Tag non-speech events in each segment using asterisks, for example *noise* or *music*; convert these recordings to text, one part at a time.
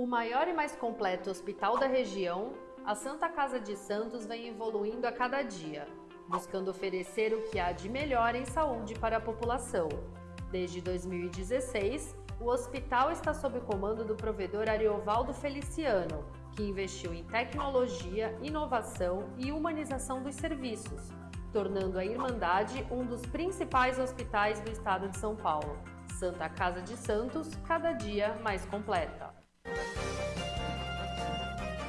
O maior e mais completo hospital da região, a Santa Casa de Santos vem evoluindo a cada dia, buscando oferecer o que há de melhor em saúde para a população. Desde 2016, o hospital está sob comando do provedor Ariovaldo Feliciano, que investiu em tecnologia, inovação e humanização dos serviços, tornando a Irmandade um dos principais hospitais do estado de São Paulo. Santa Casa de Santos, cada dia mais completa.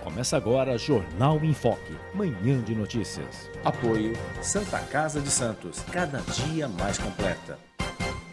Começa agora Jornal em Foque, manhã de notícias. Apoio Santa Casa de Santos, cada dia mais completa.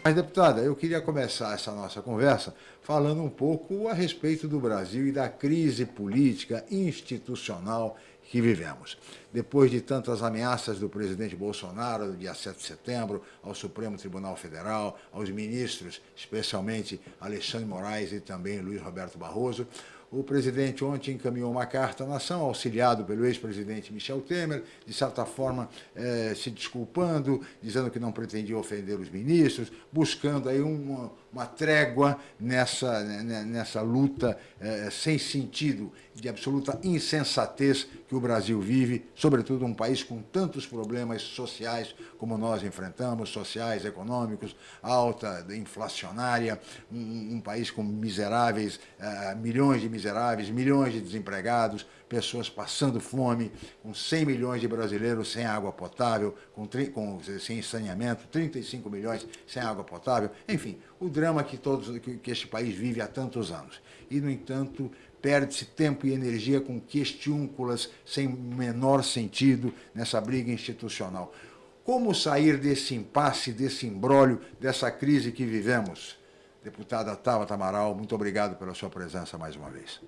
Mas, deputada, eu queria começar essa nossa conversa falando um pouco a respeito do Brasil e da crise política institucional que vivemos. Depois de tantas ameaças do presidente Bolsonaro, no dia 7 de setembro, ao Supremo Tribunal Federal, aos ministros, especialmente Alexandre Moraes e também Luiz Roberto Barroso, o presidente ontem encaminhou uma carta à nação, auxiliado pelo ex-presidente Michel Temer, de certa forma eh, se desculpando, dizendo que não pretendia ofender os ministros, buscando aí uma, uma trégua nessa, né, nessa luta eh, sem sentido, de absoluta insensatez que o Brasil vive, sobretudo um país com tantos problemas sociais como nós enfrentamos, sociais, econômicos, alta, inflacionária, um, um país com miseráveis, eh, milhões de miseráveis, milhões de desempregados, pessoas passando fome, com 100 milhões de brasileiros sem água potável, com, com, sem saneamento, 35 milhões sem água potável, enfim, o drama que, todos, que, que este país vive há tantos anos. E, no entanto, perde-se tempo e energia com questiúnculas sem menor sentido nessa briga institucional. Como sair desse impasse, desse embrólio, dessa crise que vivemos? Deputada Tabata Amaral, muito obrigado pela sua presença mais uma vez.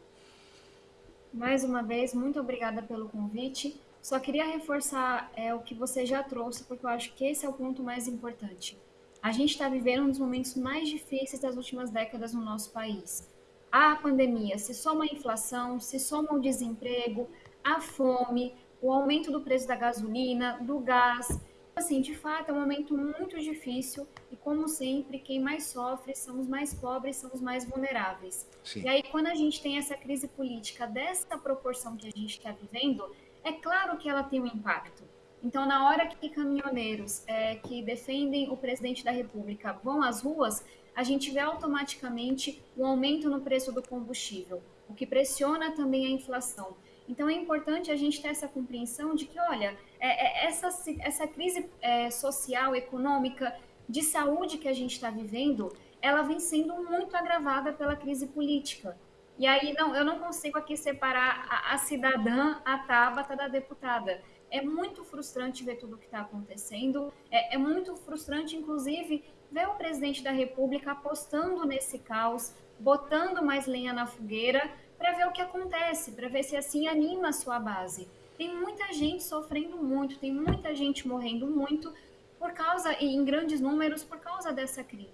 Mais uma vez, muito obrigada pelo convite. Só queria reforçar é, o que você já trouxe, porque eu acho que esse é o ponto mais importante. A gente está vivendo um dos momentos mais difíceis das últimas décadas no nosso país. A pandemia se soma a inflação, se soma o desemprego, a fome, o aumento do preço da gasolina, do gás, assim, de fato, é um momento muito difícil e, como sempre, quem mais sofre são os mais pobres, são os mais vulneráveis. Sim. E aí, quando a gente tem essa crise política dessa proporção que a gente está vivendo, é claro que ela tem um impacto. Então, na hora que caminhoneiros é, que defendem o presidente da República vão às ruas, a gente vê automaticamente um aumento no preço do combustível, o que pressiona também a inflação. Então é importante a gente ter essa compreensão de que, olha, é, é, essa, essa crise é, social, econômica, de saúde que a gente está vivendo, ela vem sendo muito agravada pela crise política. E aí, não, eu não consigo aqui separar a, a cidadã, a Tabata, da deputada. É muito frustrante ver tudo o que está acontecendo, é, é muito frustrante, inclusive, ver o presidente da República apostando nesse caos, botando mais lenha na fogueira, para ver o que acontece, para ver se assim anima a sua base. Tem muita gente sofrendo muito, tem muita gente morrendo muito por causa, em grandes números, por causa dessa crise.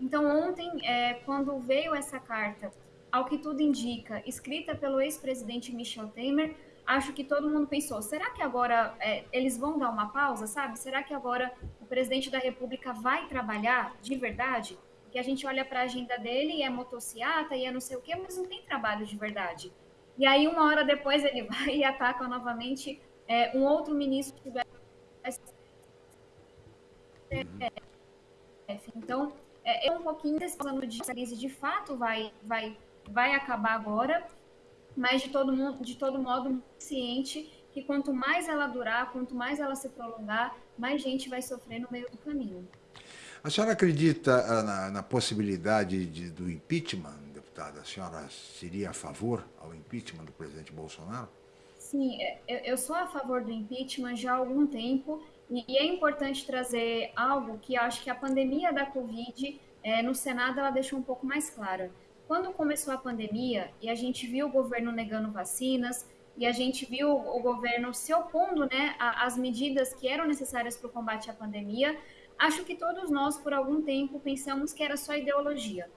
Então, ontem, é, quando veio essa carta, ao que tudo indica, escrita pelo ex-presidente Michel Temer, acho que todo mundo pensou: será que agora é, eles vão dar uma pausa, sabe? Será que agora o presidente da República vai trabalhar de verdade? que a gente olha para a agenda dele e é motociata e é não sei o quê, mas não tem trabalho de verdade. E aí, uma hora depois, ele *laughs* vai e ataca novamente é, um outro ministro que vai. Então, é, é um pouquinho desse plano de crise de fato vai, vai, vai acabar agora, mas de todo, mundo, de todo modo, ciente que quanto mais ela durar, quanto mais ela se prolongar, mais gente vai sofrer no meio do caminho. A senhora acredita ah, na, na possibilidade de, do impeachment, deputada? A senhora seria a favor ao impeachment do presidente Bolsonaro? Sim, é, eu, sou a favor do impeachment já há algum tempo e é importante trazer algo que acho que a pandemia da Covid é, no Senado ela deixou um pouco mais clara. Quando começou a pandemia e a gente viu o governo negando vacinas e a gente viu o governo se opondo né, às medidas que eram necessárias para o combate à pandemia, Acho que todos nós, por algum tempo, pensamos que era só ideologia.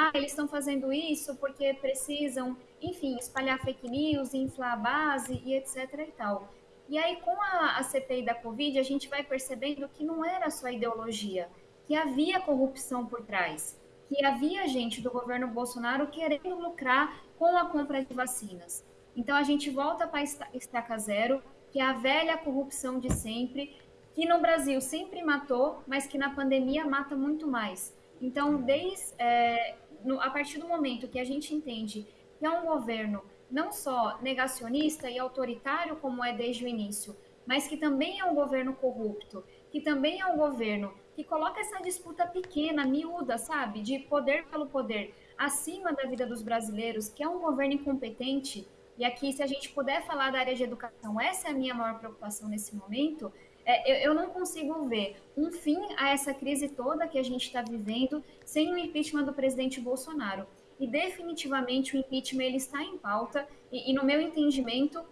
Ah, eles estão fazendo isso porque precisam, enfim, espalhar fake news, inflar a base e etc e tal. E aí, com a, a CPI da Covid, a gente vai percebendo que não era só ideologia, que havia corrupção por trás, que havia gente do governo Bolsonaro querendo lucrar com a compra de vacinas. Então a gente volta para estaca zero, que é a velha corrupção de sempre, que no Brasil sempre matou, mas que na pandemia mata muito mais. Então, desde é, no, a partir do momento que a gente entende que é um governo não só negacionista e autoritário como é desde o início, mas que também é um governo corrupto, que também é um governo que coloca essa disputa pequena, miúda, sabe, de poder pelo poder, acima da vida dos brasileiros, que é um governo incompetente. E aqui, se a gente puder falar da área de educação, essa é a minha maior preocupação nesse momento. É, eu, eu não consigo ver um fim a essa crise toda que a gente está vivendo sem o impeachment do presidente Bolsonaro. E definitivamente o impeachment ele está em pauta, e, e no meu entendimento,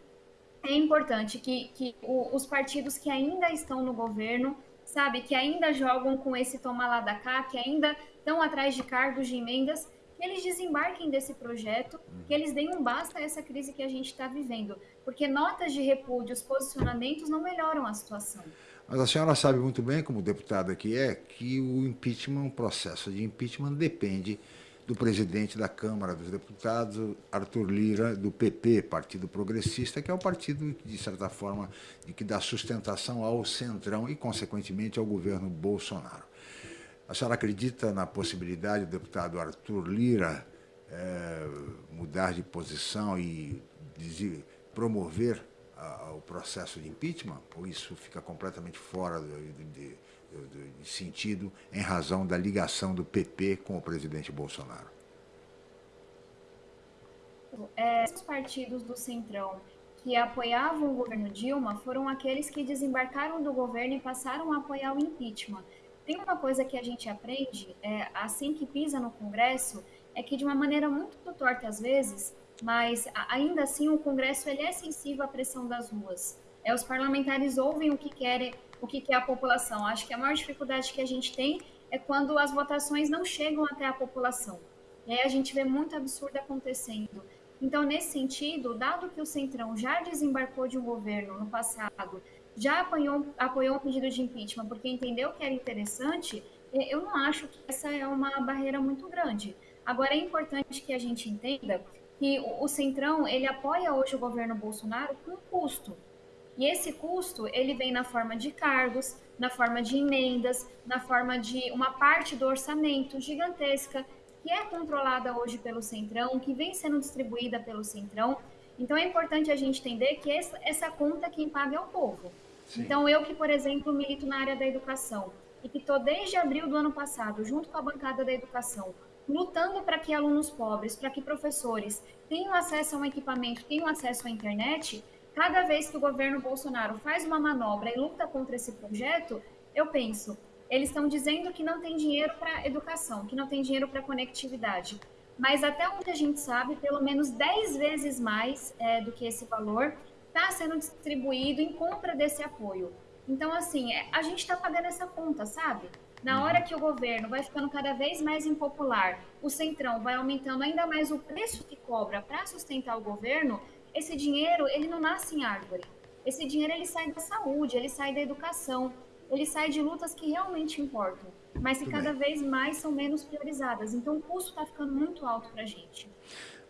é importante que, que o, os partidos que ainda estão no governo, sabe, que ainda jogam com esse toma lá da cá, que ainda estão atrás de cargos de emendas, eles desembarquem desse projeto, que eles deem um basta a essa crise que a gente está vivendo. Porque notas de repúdio, os posicionamentos não melhoram a situação. Mas a senhora sabe muito bem, como deputada que é, que o impeachment, o processo de impeachment depende do presidente da Câmara dos Deputados, Arthur Lira, do PP, Partido Progressista, que é o partido, de certa forma, de que dá sustentação ao Centrão e, consequentemente, ao governo Bolsonaro. A senhora acredita na possibilidade do deputado Arthur Lira é, mudar de posição e dizer, promover a, o processo de impeachment? Ou isso fica completamente fora de, de de sentido em razão da ligação do PP com o presidente Bolsonaro? É, os partidos do Centrão que apoiavam o governo Dilma foram aqueles que desembarcaram do governo e passaram a apoiar o impeachment. Tem uma coisa que a gente aprende é, assim que pisa no Congresso, é que de uma maneira muito torta às vezes, mas ainda assim o Congresso ele é sensível à pressão das ruas. É, os parlamentares ouvem o que querem, o que quer a população. Acho que a maior dificuldade que a gente tem é quando as votações não chegam até a população. E aí a gente vê muito absurdo acontecendo. Então, nesse sentido, dado que o Centrão já desembarcou de um governo no passado, já apoiou, apoiou um pedido de impeachment porque entendeu que era interessante, eu não acho que essa é uma barreira muito grande. Agora, é importante que a gente entenda que o Centrão, ele apoia hoje o governo Bolsonaro com custo. E esse custo, ele vem na forma de cargos, na forma de emendas, na forma de uma parte do orçamento gigantesca que é controlada hoje pelo Centrão, que vem sendo distribuída pelo Centrão. Então é importante a gente entender que essa, conta quem paga é o povo. Sim. Então eu que, por exemplo, milito na área da educação e que estou desde abril do ano passado, junto com a bancada da educação, lutando para que alunos pobres, para que professores tenham acesso a um equipamento, tenham acesso à internet, cada vez que o governo Bolsonaro faz uma manobra e luta contra esse projeto, eu penso, eles estão dizendo que não tem dinheiro para educação, que não tem dinheiro para conectividade. Mas até onde a gente sabe, pelo menos 10 vezes mais é, do que esse valor está sendo distribuído em compra desse apoio. Então, assim, é, a gente está pagando essa conta, sabe? Na uhum. hora que o governo vai ficando cada vez mais impopular, o Centrão vai aumentando ainda mais o preço que cobra para sustentar o governo, esse dinheiro, ele não nasce em árvore. Esse dinheiro, ele sai da saúde, ele sai da educação, ele sai de lutas que realmente importam, mas que cada vez mais são menos priorizadas. Então, o custo está ficando muito alto para a gente.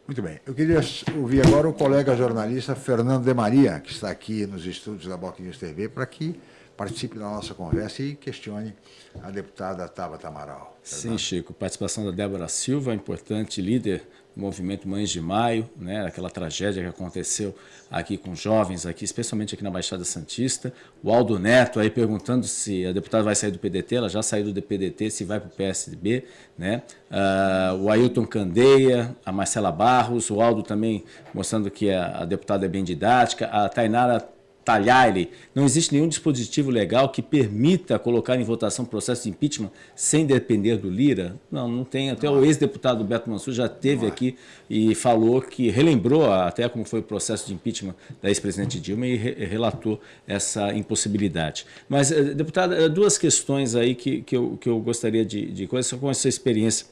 Muito bem. Eu queria ouvir agora o colega jornalista Fernando de Maria, que está aqui nos estúdios da Boc News TV, para que participe da nossa conversa e questione a deputada Tabata Amaral. Sim, Chico. Participação da Débora Silva, importante líder movimento Mães de Maio, né, aquela tragédia que aconteceu aqui com jovens, aqui, especialmente aqui na Baixada Santista. O Aldo Neto aí perguntando se a deputada vai sair do PDT, ela já saiu do PDT, se vai para o PSDB. Né? Uh, o Ailton Candeia, a Marcela Barros, o Aldo também mostrando que a, a deputada é bem didática, a Tainara talhar ele. Não existe nenhum dispositivo legal que permita colocar em votação processo de impeachment sem depender do Lira? Não, não tem. Até não. o ex-deputado Beto Mansur já teve aqui e falou que relembrou até como foi o processo de impeachment da ex-presidente Dilma e re relatou essa impossibilidade. Mas, eh, deputada, eh, duas questões aí que, que, eu, que eu gostaria de, de conhecer com essa experiência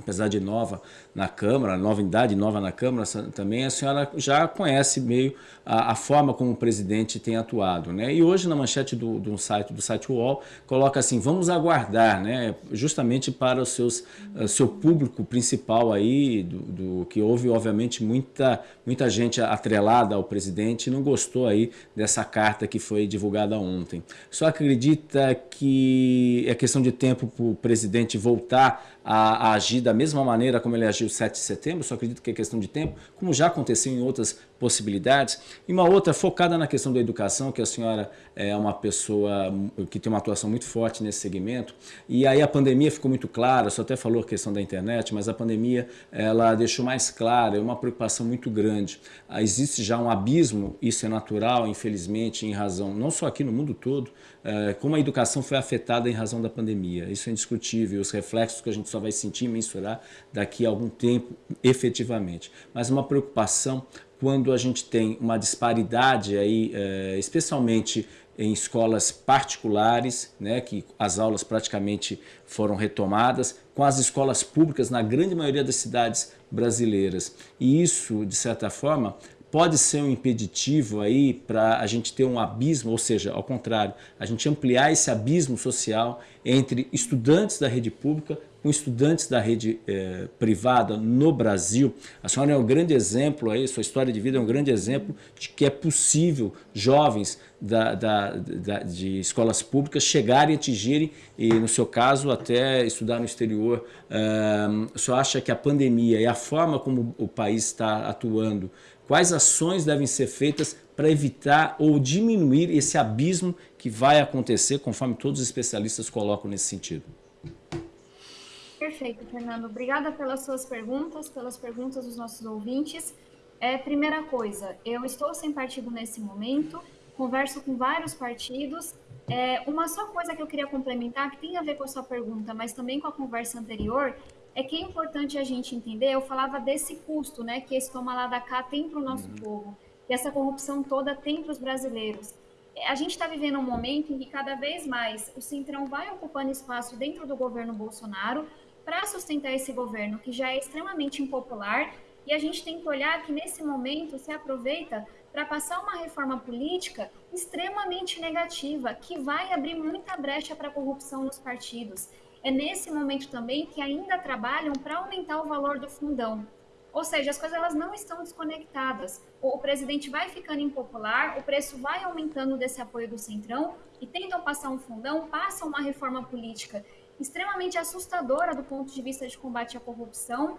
apesar de nova, na Câmara, novidade nova na Câmara também, a senhora já conhece meio a, a forma como o presidente tem atuado. Né? E hoje na manchete do, do site do site UOL coloca assim, vamos aguardar, né? justamente para o seus, uh, seu público principal aí, do, do, que houve obviamente muita, muita gente atrelada ao presidente e não gostou aí dessa carta que foi divulgada ontem. Só acredita que é questão de tempo para o presidente voltar a, a, agir da mesma maneira como ele agiu 7 de setembro, só acredito que é questão de tempo, como já aconteceu em outras possibilidades. E uma outra focada na questão da educação, que a senhora é uma pessoa que tem uma atuação muito forte nesse segmento. E aí a pandemia ficou muito clara, só até falou a questão da internet, mas a pandemia ela deixou mais clara, é uma preocupação muito grande. Ah, existe já um abismo, isso é natural, infelizmente, em razão, não só aqui no mundo todo, é, como a educação foi afetada em razão da pandemia. Isso é indiscutível, os reflexos que a gente só vai sentir e mensurar daqui a algum tempo, efetivamente. Mas uma preocupação quando a gente tem uma disparidade aí, é, especialmente em escolas particulares, né, que as aulas praticamente foram retomadas, com as escolas públicas na grande maioria das cidades brasileiras. E isso, de certa forma, pode ser um impeditivo aí para a gente ter um abismo, ou seja, ao contrário, a gente ampliar esse abismo social entre estudantes da rede pública com estudantes da rede eh, privada no Brasil. A senhora é um grande exemplo aí, sua história de vida é um grande exemplo de que é possível jovens da, da, da, de escolas públicas chegarem atingirem, e no seu caso até estudar no exterior. Uh, o senhor acha que a pandemia e a forma como o país está atuando Quais ações devem ser feitas para evitar ou diminuir esse abismo que vai acontecer, conforme todos os especialistas colocam nesse sentido? Perfeito, Fernando. Obrigada pelas suas perguntas, pelas perguntas dos nossos ouvintes. É, primeira coisa, eu estou sem partido nesse momento, converso com vários partidos. É, uma só coisa que eu queria complementar, que tem a ver com a sua pergunta, mas também com a conversa anterior, é que é importante a gente entender, eu falava desse custo, né, que esse toma lá da cá tem para o nosso uhum. povo, que essa corrupção toda tem para os brasileiros. É, a gente está vivendo um momento em que cada vez mais o Centrão vai ocupando espaço dentro do governo Bolsonaro para sustentar esse governo que já é extremamente impopular e a gente tem que olhar que nesse momento se aproveita para passar uma reforma política extremamente negativa, que vai abrir muita brecha para a corrupção nos partidos é nesse momento também que ainda trabalham para aumentar o valor do fundão. Ou seja, as coisas elas não estão desconectadas. O, presidente vai ficando impopular, o preço vai aumentando desse apoio do Centrão e tentam passar um fundão, passam uma reforma política extremamente assustadora do ponto de vista de combate à corrupção.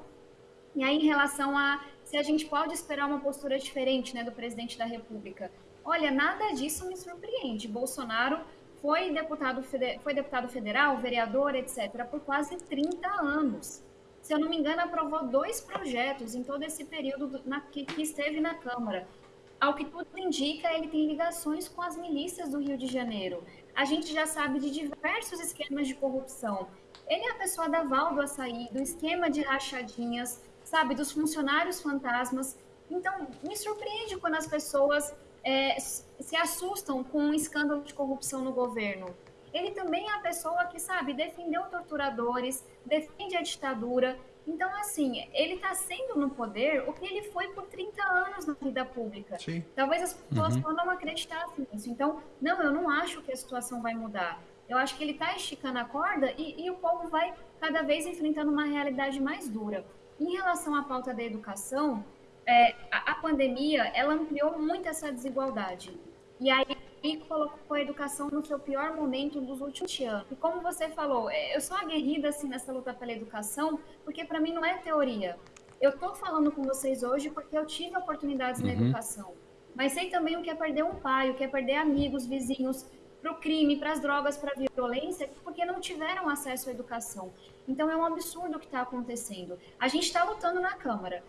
E aí, em relação a se a gente pode esperar uma postura diferente né, do presidente da República. Olha, nada disso me surpreende. Bolsonaro foi deputado, foi deputado federal, vereador, etc., por quase 30 anos. Se eu não me engano, aprovou dois projetos em todo esse período na, que, que esteve na Câmara. Ao que tudo indica, ele tem ligações com as milícias do Rio de Janeiro. A gente já sabe de diversos esquemas de corrupção. Ele é a pessoa da Val do Açaí, do esquema de rachadinhas, sabe, dos funcionários fantasmas. Então, me surpreende quando as pessoas é, se assustam com um escândalo de corrupção no governo. Ele também é a pessoa que, sabe, defendeu torturadores, defende a ditadura. Então, assim, ele está sendo no poder o que ele foi por 30 anos na vida pública. Sim. Talvez as pessoas uhum. não acreditassem nisso. Então, não, eu não acho que a situação vai mudar. Eu acho que ele está esticando a corda e, e o povo vai cada vez enfrentando uma realidade mais dura. Em relação à pauta da educação, é, a, a, pandemia ela ampliou muito essa desigualdade. E aí colocou a educação no seu pior momento dos últimos anos. E como você falou, é, eu sou aguerrida assim nessa luta pela educação, porque para mim não é teoria. Eu estou falando com vocês hoje porque eu tive oportunidades uhum. na educação. Mas sei também o que é perder um pai, o que é perder amigos, vizinhos, para o crime, para as drogas, para a violência, porque não tiveram acesso à educação. Então é um absurdo o que está acontecendo. A gente está lutando na Câmara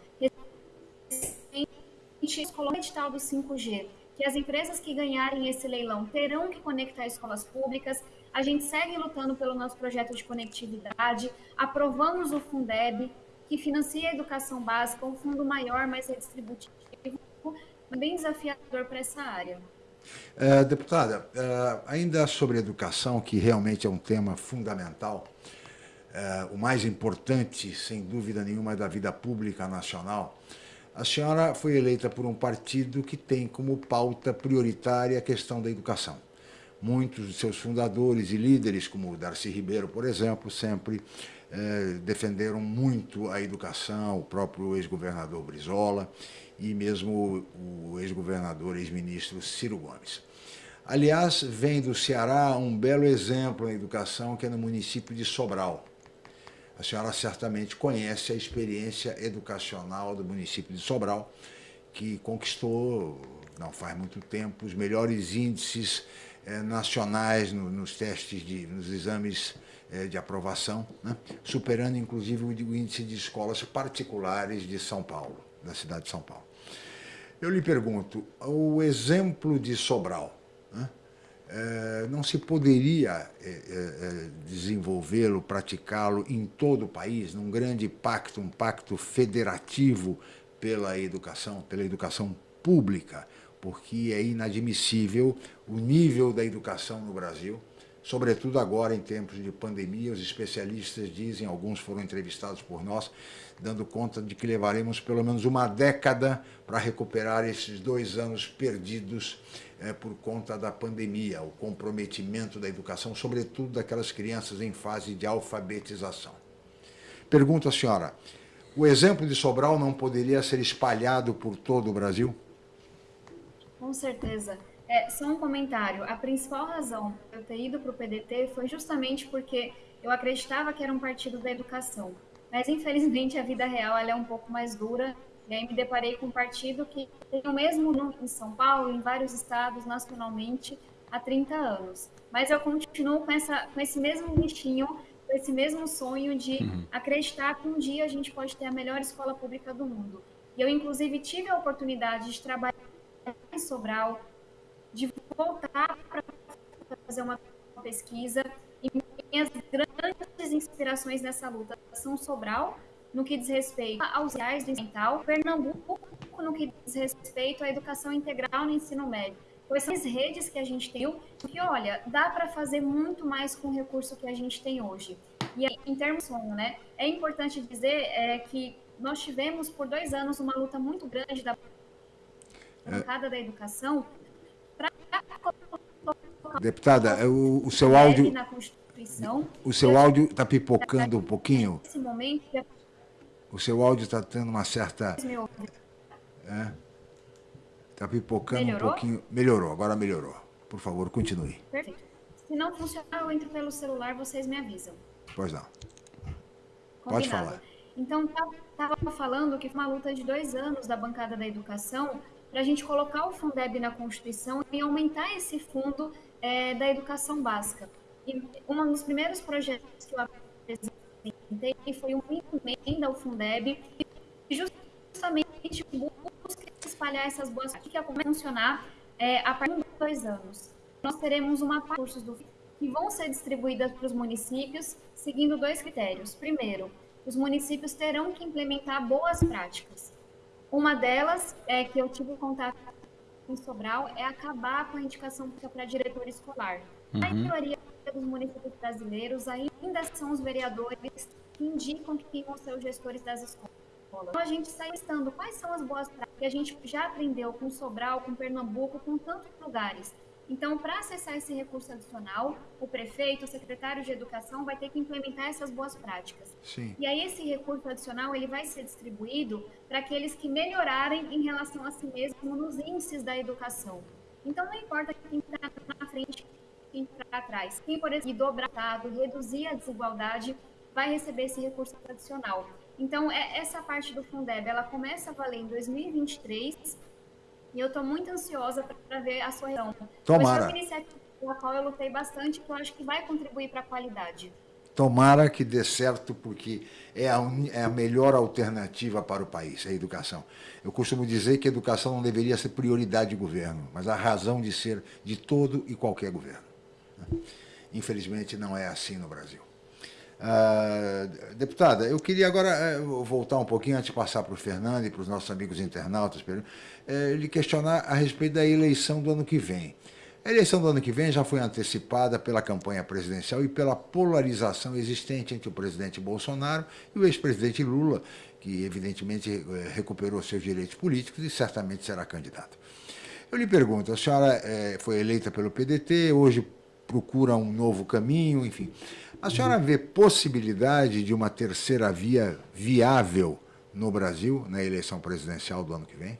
gente colocou o edital do 5G, que as empresas que ganharem esse leilão terão que conectar escolas públicas. A gente segue lutando pelo nosso projeto de conectividade, aprovamos o Fundeb, que financia a educação básica, um fundo maior, mais redistributivo, bem desafiador para essa área. É, deputada, é, ainda sobre educação, que realmente é um tema fundamental, é, o mais importante, sem dúvida nenhuma, da vida pública nacional, a senhora foi eleita por um partido que tem como pauta prioritária a questão da educação. Muitos de seus fundadores e líderes, como Darcy Ribeiro, por exemplo, sempre eh, defenderam muito a educação, o próprio ex-governador Brizola e mesmo o ex-governador, ex-ministro Ciro Gomes. Aliás, vem do Ceará um belo exemplo na educação, que é no município de Sobral. A senhora certamente conhece a experiência educacional do município de Sobral, que conquistou, não faz muito tempo, os melhores índices eh, nacionais no, nos testes, de, nos exames eh, de aprovação, né? superando inclusive o, o índice de escolas particulares de São Paulo, da cidade de São Paulo. Eu lhe pergunto, o exemplo de Sobral, né? É, não se poderia é, é, desenvolvê-lo, praticá-lo em todo o país, num grande pacto, um pacto federativo pela educação, pela educação pública, porque é inadmissível o nível da educação no Brasil, sobretudo agora em tempos de pandemia, os especialistas dizem, alguns foram entrevistados por nós, dando conta de que levaremos pelo menos uma década para recuperar esses dois anos perdidos é, por conta da pandemia, o comprometimento da educação, sobretudo daquelas crianças em fase de alfabetização. Pergunto à senhora, o exemplo de Sobral não poderia ser espalhado por todo o Brasil? Com certeza. É, só um comentário. A principal razão eu ter ido para o PDT foi justamente porque eu acreditava que era um partido da educação. Mas, infelizmente, a vida real ela é um pouco mais dura e aí me deparei com um partido que tem o mesmo nome em São Paulo, em vários estados, nacionalmente, há 30 anos. Mas eu continuo com, essa, com esse mesmo bichinho, com esse mesmo sonho de uhum. acreditar que um dia a gente pode ter a melhor escola pública do mundo. E eu, inclusive, tive a oportunidade de trabalhar em Sobral, de voltar para fazer uma pesquisa. E minhas grandes inspirações nessa luta são Sobral, no que diz respeito aos reais do ensino Pernambuco no que diz respeito à educação integral no ensino médio. Pois são as redes que a gente tem, que olha, dá para fazer muito mais com o recurso que a gente tem hoje. E em termos de sonho, né, é importante dizer é, que nós tivemos por dois anos uma luta muito grande da bancada é. da educação para Deputada, o, o seu áudio. O seu áudio está pipocando um pouquinho. Nesse momento, o seu áudio está tendo uma certa... É, está pipocando melhorou? um pouquinho. Melhorou, agora melhorou. Por favor, continue. Perfeito. Se não funcionar, eu entro pelo celular, vocês me avisam. Pois não. Combinado. Pode falar. Então, estava falando que foi uma luta de dois anos da bancada da educação para a gente colocar o Fundeb na Constituição e aumentar esse fundo é, da educação básica. E um dos primeiros projetos que eu apresentei foi uma emenda ao Fundeb que justamente busca espalhar essas boas práticas que vai funcionar é, a partir de dois anos. Nós teremos uma parte cursos do que vão ser distribuídas para os municípios seguindo dois critérios. Primeiro, os municípios terão que implementar boas práticas. Uma delas é que eu tive contato com Sobral é acabar com a indicação para diretor escolar. Uhum. A maioria dos municípios brasileiros ainda são os vereadores que indicam quem vão ser os gestores das escolas. Então, a gente está listando quais são as boas práticas que a gente já aprendeu com Sobral, com Pernambuco, com tantos lugares. Então, para acessar esse recurso adicional, o prefeito, o secretário de educação vai ter que implementar essas boas práticas. Sim. E aí esse recurso adicional ele vai ser distribuído para aqueles que melhorarem em relação a si mesmo nos índices da educação. Então, não importa quem está na frente, quem está atrás. Quem, por exemplo, dobrar, reduzir a desigualdade, vai receber esse recurso adicional. Então, é, essa parte do Fundeb, ela começa a valer em 2023 e eu estou muito ansiosa para ver a sua reação. Tomara. Foi uma iniciativa pela qual eu lutei bastante, que eu acho que vai contribuir para a qualidade. Tomara que dê certo, porque é a, é a, melhor alternativa para o país, a educação. Eu costumo dizer que a educação não deveria ser prioridade de governo, mas a razão de ser de todo e qualquer governo. Infelizmente, não é assim no Brasil. Uh, deputada, eu queria agora uh, voltar um pouquinho, antes de passar para o Fernando e para os nossos amigos internautas, uh, lhe questionar a respeito da eleição do ano que vem. A eleição do ano que vem já foi antecipada pela campanha presidencial e pela polarização existente entre o presidente Bolsonaro e o ex-presidente Lula, que evidentemente eh, recuperou seus direitos políticos e certamente será candidato. Eu lhe pergunto, a senhora foi eleita pelo PDT, hoje procura um novo caminho, enfim. A senhora vê possibilidade de uma terceira via viável no Brasil na eleição presidencial do ano que vem?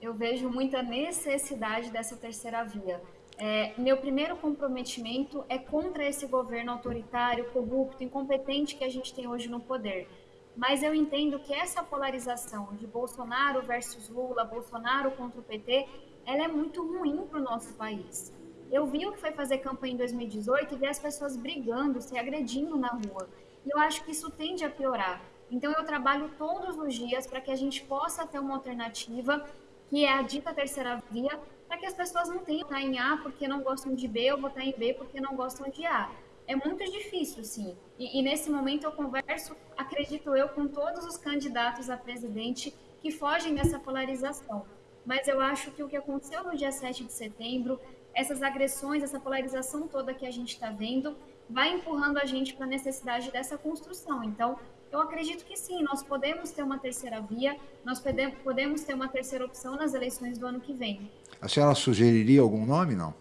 Eu vejo muita necessidade dessa terceira via. É, meu primeiro comprometimento é contra esse governo autoritário, corrupto, incompetente que a gente tem hoje no poder. Mas eu entendo que essa polarização de Bolsonaro versus Lula, Bolsonaro contra o PT, ela é muito ruim para o nosso país. Eu vi o que foi fazer campanha em 2018 e ver as pessoas brigando, se agredindo na rua. E eu acho que isso tende a piorar. Então eu trabalho todos os dias para que a gente possa ter uma alternativa, que é a dita terceira via, para que as pessoas não tenham que em A porque não gostam de B ou votar em B porque não gostam de A é muito difícil, sim. E, e, nesse momento eu converso, acredito eu, com todos os candidatos a presidente que fogem dessa polarização. Mas eu acho que o que aconteceu no dia 7 de setembro, essas agressões, essa polarização toda que a gente está vendo, vai empurrando a gente para a necessidade dessa construção. Então, eu acredito que sim, nós podemos ter uma terceira via, nós podemos ter uma terceira opção nas eleições do ano que vem. A senhora sugeriria algum nome, não?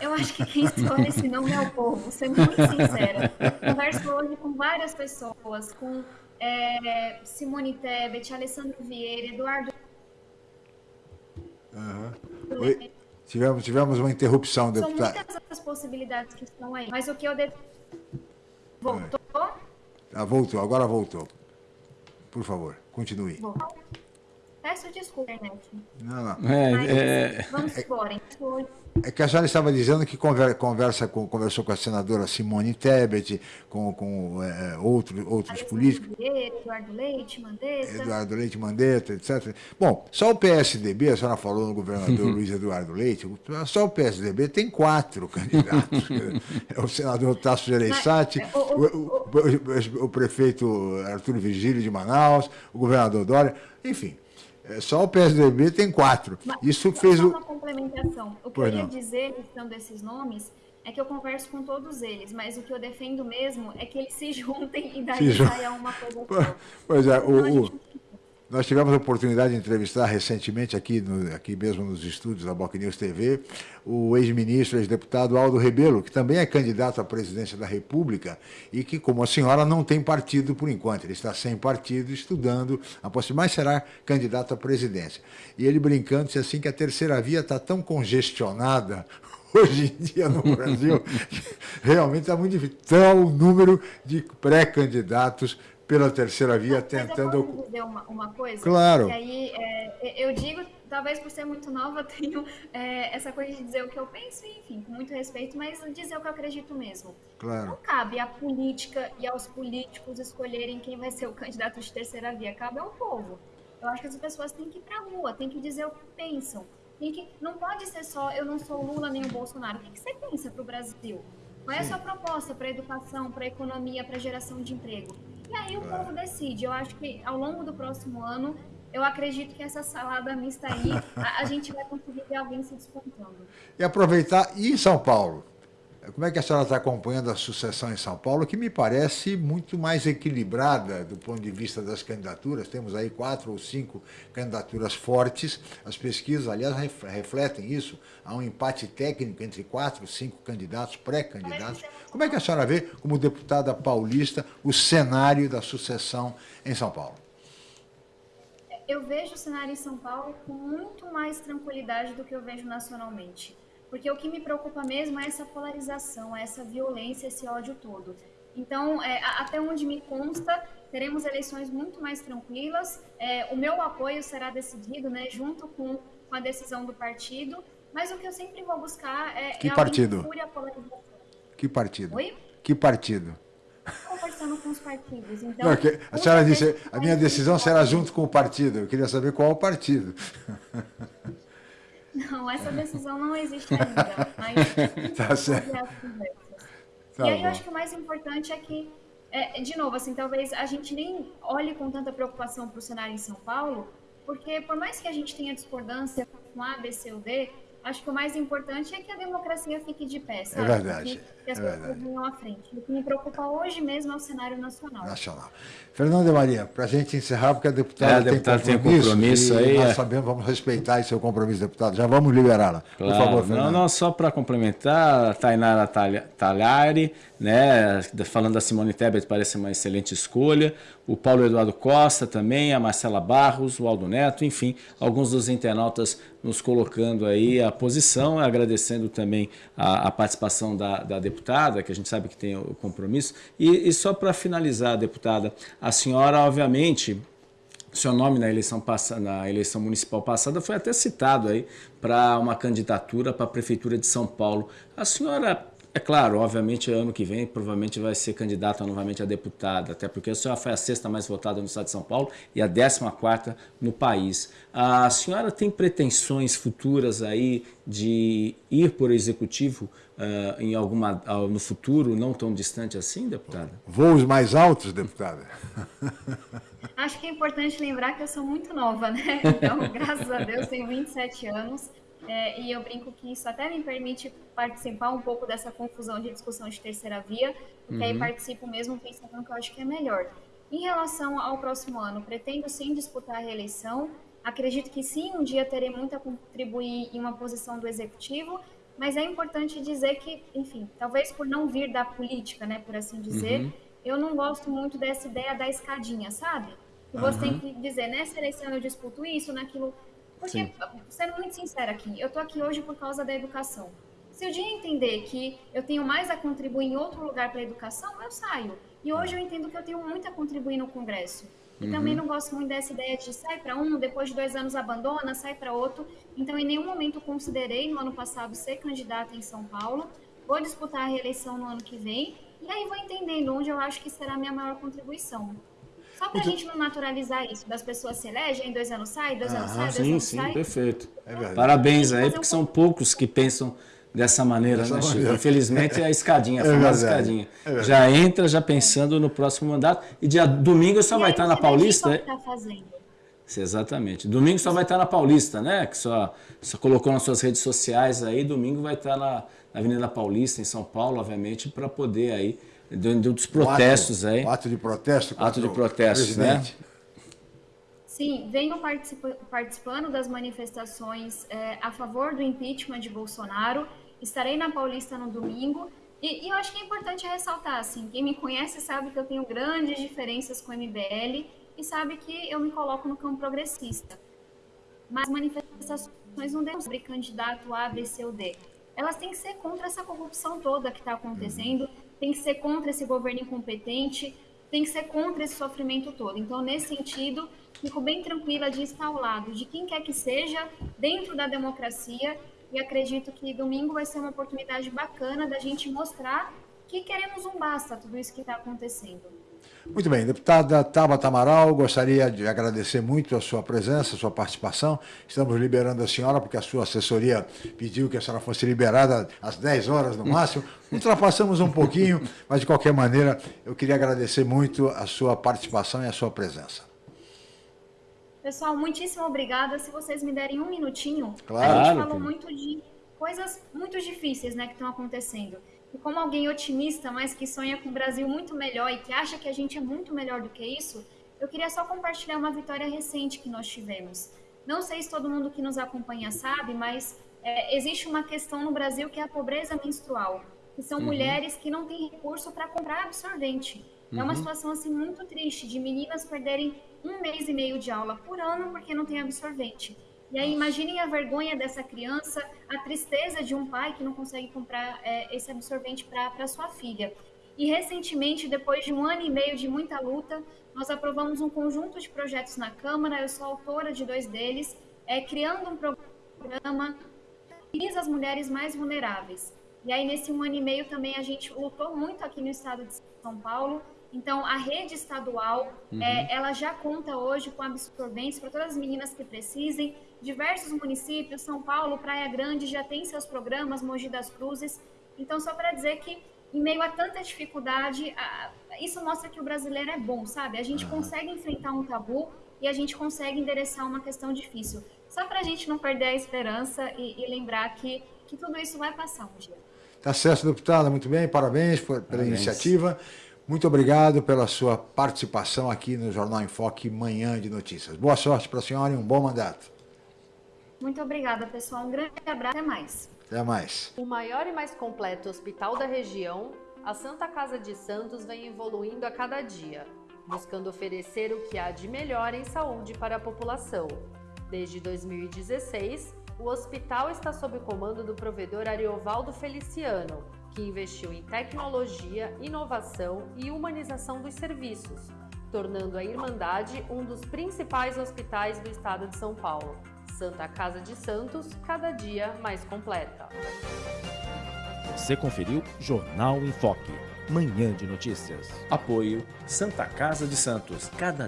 Eu acho que quem escolhe esse nome é o povo, sendo muito sincera. Converso hoje com várias pessoas, com é, Simone Tebet, Alessandro Vieira, Eduardo. Uhum. Oi. Tivemos, tivemos uma interrupção, deputado. São muitas as possibilidades que estão aí, mas o que eu... De... Voltou? Ah, voltou, agora voltou. Por favor, continue. Voltou. Peço desculpa, internet. Não, não. É, mas, é... Vamos embora. Então, é que a senhora estava dizendo que conversa com, conversou com a senadora Simone Tebet, com, com é, outro, outros políticos. Vieira, Eduardo Leite, Mandetta. Eduardo Leite, Mandetta, etc. Bom, só o PSDB, a senhora falou no governador *laughs* Luiz Eduardo Leite, só o PSDB tem quatro *laughs* candidatos. é o senador Tasso Gereissati, o, o, o, o, prefeito Arthur Vigílio de Manaus, o governador Dória, enfim. É, só o PSDB tem quatro. Mas, Isso fez o. uma complementação. O que pois eu ia não. dizer, listando esses nomes, é que eu converso com todos eles, mas o que eu defendo mesmo é que eles se *laughs* juntem e daí saia uma coisa só. *laughs* Pois é, o, o, nós tivemos a oportunidade de entrevistar recentemente aqui, no, aqui mesmo nos estúdios da Boc News TV, o ex-ministro, ex-deputado Aldo Rebelo, que também é candidato à presidência da República e que, como a senhora, não tem partido por enquanto. Ele está sem partido, estudando a possibilidade, mas será candidato à presidência. E ele brincando, disse assim que a terceira via está tão congestionada *laughs* hoje em dia no Brasil, *laughs* realmente está muito difícil. Então, o número de pré-candidatos pela terceira via tentando. eu posso dizer uma, uma coisa? Claro. Que aí é, eu digo, talvez por ser muito nova, *laughs* tenho é, essa coisa de dizer o que eu penso, enfim, com muito respeito, mas dizer o que eu acredito mesmo. Claro. Não cabe à política e aos políticos escolherem quem vai ser o *laughs* candidato de terceira via, cabe ao povo. Eu acho que as pessoas têm que ir para a rua, têm que dizer o que pensam. Tem que, não pode ser só eu não sou Lula nem o Bolsonaro. O que, que você pensa para o Brasil? Qual é a sua proposta para a educação, para a economia, para a geração de emprego? E aí o povo decide. Eu acho que ao longo do próximo ano, eu acredito que essa salada mista aí, a, a gente vai conseguir ver alguém se despontando. E aproveitar, e em São Paulo? Como é que a senhora está acompanhando a sucessão em São Paulo, que me parece muito mais equilibrada do ponto de vista das candidaturas? Temos aí quatro ou cinco candidaturas fortes. As pesquisas, aliás, refletem isso. Há um empate técnico entre quatro, cinco candidatos, pré-candidatos. Como é que a senhora vê, como deputada paulista, o cenário da sucessão em São Paulo? Eu vejo o cenário em São Paulo com muito mais tranquilidade do que eu vejo nacionalmente. Porque o que me preocupa mesmo é essa polarização, é essa violência, esse ódio todo. Então, é, até onde me consta, teremos eleições muito mais tranquilas. É, o meu apoio será decidido, né, junto com, com, a decisão do partido. Mas o que eu sempre vou buscar é, que é partido? Que, a polarização. que partido? Oi? Que partido? Conversando com os partidos. Então, Não, a senhora disse, a minha decisão será junto com o partido. Eu queria saber qual o partido. *laughs* Não, essa decisão não existe ainda, mas *laughs* tá certo. Tá e aí bom. eu acho que o mais importante é que, é, de novo, assim, talvez a gente nem olhe com tanta preocupação para o cenário em São Paulo, porque por mais que a gente tenha discordância com A, B, C ou D, acho que o mais importante é que a democracia fique de pé, sabe? É verdade. Que, que as é pessoas verdade. venham à frente. O que me preocupa hoje mesmo é o cenário nacional. Nacional. Fernando de Maria, para a gente encerrar, porque a deputada, É, a deputada tem tem compromisso, compromisso e aí, nós é. sabemos, vamos respeitar esse seu compromisso, deputado. Já vamos liberá-la. Claro. Por favor, não, Fernando. não, só para complementar, a Tainara Talha- Talhari, né, falando da Simone Tebet, parece uma excelente escolha. O Paulo Eduardo Costa também, a Marcela Barros, o Aldo Neto, enfim, alguns dos internautas nos colocando aí a posição, agradecendo também a, a participação da, da deputada, que a gente sabe que tem o compromisso. E, e só para finalizar, deputada, a senhora, obviamente, seu nome na eleição, na eleição municipal passada foi até citado aí para uma candidatura para a Prefeitura de São Paulo. A senhora, é claro, obviamente ano que vem provavelmente vai ser candidata novamente a deputada, até porque a senhora foi a sexta mais votada no estado de São Paulo e a décima quarta no país. A senhora tem pretensões futuras aí de ir por executivo ah, em alguma, ah, no futuro, não tão distante assim, deputada? Voos mais altos, deputada? *laughs* Acho que é importante lembrar que eu sou muito nova, né? *laughs* Então, graças a Deus, tenho 27 anos. é, e eu brinco que isso até me permite participar um pouco dessa confusão de discussão de terceira via, porque aí participo mesmo pensando que eu acho que é melhor. Em relação ao próximo ano, pretendo sim disputar a reeleição. Acredito que sim, um dia terei muito a contribuir em uma posição do executivo, mas é importante dizer que, enfim, talvez por não vir da política, né, por assim dizer, eu não gosto muito dessa ideia da escadinha, sabe? Que você tem que dizer, nessa eleição eu disputo isso, naquilo. Porque, Sim. sendo muito sincera aqui, eu tô aqui hoje por causa da educação. Se o dia entender que eu tenho mais a contribuir em outro lugar para a educação, eu saio. E hoje eu entendo que eu tenho muito a contribuir no Congresso. E também não gosto muito dessa ideia de sai para um, depois de dois anos abandona, sai para outro. Então, em nenhum momento considerei no ano passado ser candidata em São Paulo. Vou disputar a reeleição no ano que vem. E aí vou entendendo onde eu acho que será a minha maior contribuição. Só para a gente não naturalizar isso, das pessoas se elegem, dois anos sai, dois anos sai, dois Sim, anos sim, sai. perfeito. É verdade. Parabéns aí, porque um são poucos que pensam dessa maneira, Dessa né, Chico? maneira. Infelizmente é a escadinha, a É famosa escadinha. é. Já entra já pensando no próximo mandato. E dia domingo só E vai estar na Paulista. é? tá fazendo. Exatamente. Domingo só vai estar na Paulista, né? Que só, só colocou nas suas redes sociais aí. Domingo vai estar na, na Avenida Paulista, em São Paulo, obviamente, para poder aí, dentro dos protestos O ato, aí. o ato de protesto. Ato de o protestos, né? Sim, venho participa- participando das manifestações eh, a favor do impeachment de Bolsonaro. Estarei na Paulista no domingo. E, e eu acho que é importante ressaltar, assim, quem me conhece sabe que eu tenho grandes diferenças com o MBL e sabe que eu me coloco no campo progressista. Mas manifestações não devem sobre candidato A, B, C ou D. Elas têm que ser contra essa corrupção toda que está acontecendo, tem que ser contra esse governo incompetente, tem que ser contra esse sofrimento todo. Então, nesse sentido, fico bem tranquila de estar ao lado de quem quer que seja, dentro da democracia, e acredito que domingo vai ser uma oportunidade bacana da gente mostrar que queremos um basta tudo isso que está acontecendo. Muito bem, deputada Tabata Amaral, gostaria de agradecer muito a sua presença, a sua participação. Estamos liberando a senhora, porque a sua assessoria pediu que a senhora fosse liberada às 10 horas no máximo. *laughs* Ultrapassamos um pouquinho, mas de qualquer maneira, eu queria agradecer muito a sua participação e a sua presença. Pessoal, muitíssimo obrigada. Se vocês me derem um minutinho, Claro, a gente falou querido. muito de coisas muito difíceis né, que estão acontecendo. E como alguém otimista, mas que sonha com um Brasil muito melhor e que acha que a gente é muito melhor do que isso, eu queria só compartilhar uma vitória recente que nós tivemos. Não sei se todo mundo que nos acompanha sabe, mas é, existe uma questão no Brasil que é a pobreza menstrual, que são mulheres que não têm recurso para comprar absorvente. É uma situação assim muito triste de meninas perderem um mês e meio de aula por ano porque não tem absorvente. E aí imaginem a vergonha dessa criança, a tristeza de um pai que não consegue comprar é, esse absorvente para sua filha. E recentemente, depois de um ano e meio de muita luta, nós aprovamos um conjunto de projetos na Câmara. Eu sou autora de dois deles, é, criando um programa que visa as mulheres mais vulneráveis. E aí, nesse um ano e meio também, a gente lutou muito aqui no estado de São Paulo. Então, a rede estadual, é, ela já conta hoje com absorventes para todas as meninas que precisem. Diversos municípios, São Paulo, Praia Grande, já tem seus programas, Mogi das Cruzes. Então, só para dizer que, em meio a tanta dificuldade, a- isso mostra que o brasileiro é bom, sabe? A gente consegue enfrentar um tabu e a gente consegue endereçar uma questão difícil. Só para a gente não perder a esperança e, e, lembrar que, que tudo isso vai passar um dia. Tá certo, deputada, muito bem, parabéns pela parabéns. iniciativa. Muito obrigado pela sua participação aqui no Jornal em Foque Manhã de Notícias. Boa sorte para a senhora e um bom mandato. Muito obrigada, pessoal. Um grande abraço. Até mais. Até mais. O maior e mais completo hospital da região, a Santa Casa de Santos vem evoluindo a cada dia, buscando oferecer o que há de melhor em saúde para a população. Desde 2016, o hospital está sob o comando do provedor Ariovaldo Feliciano, que investiu em tecnologia, inovação e humanização dos serviços, tornando a Irmandade um dos principais hospitais do estado de São Paulo. Santa Casa de Santos, cada dia mais completa. Você conferiu Jornal em Foque, manhã de notícias. Apoio Santa Casa de Santos, cada